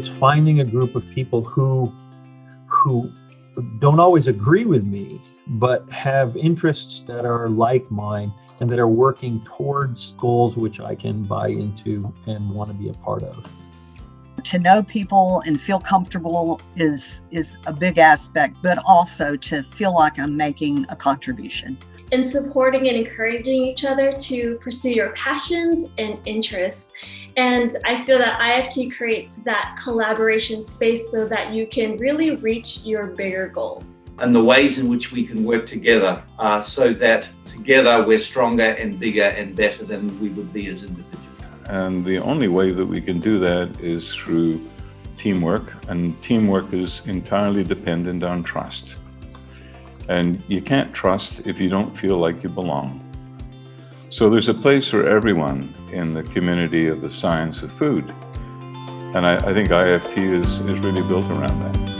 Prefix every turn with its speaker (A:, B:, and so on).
A: it's finding a group of people who who don't always agree with me, but have interests that are like mine and that are working towards goals which I can buy into and want to be a part of.
B: To know people and feel comfortable is is a big aspect, but also to feel like I'm making a contribution.
C: And supporting and encouraging each other to pursue your passions and interests. And I feel that IFT creates that collaboration space so that you can really reach your bigger goals.
D: And the ways in which we can work together uh, so that together we're stronger and bigger and better than we would be as individuals.
E: And the only way that we can do that is through teamwork, and teamwork is entirely dependent on trust. And you can't trust if you don't feel like you belong. So there's a place for everyone in the community of the science of food. And I, I think IFT is, is really built around that.